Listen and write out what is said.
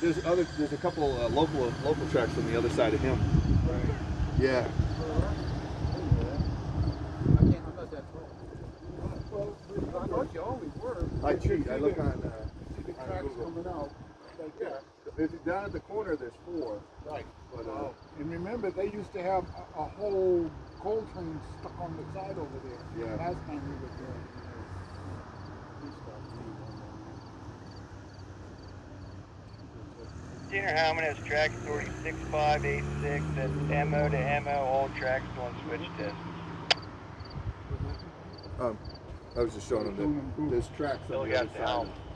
there's other, there's a couple uh, local local tracks on the other side of him. Right. Yeah. I can't, I'm not that tall. Well, I thought you always were. I cheat. I look on. Uh, See the tracks coming out, like that. If you- down at the corner, there's four. Right. But uh, And remember, they used to have a, a whole coal train stuck on the side over there. Yeah. Last time we were there. We stopped Senior Hellman has track authority 6586, that's MO to MO, all tracks on switch test. um, I was just showing them that there's tracks Still on the got other the side. helm. of-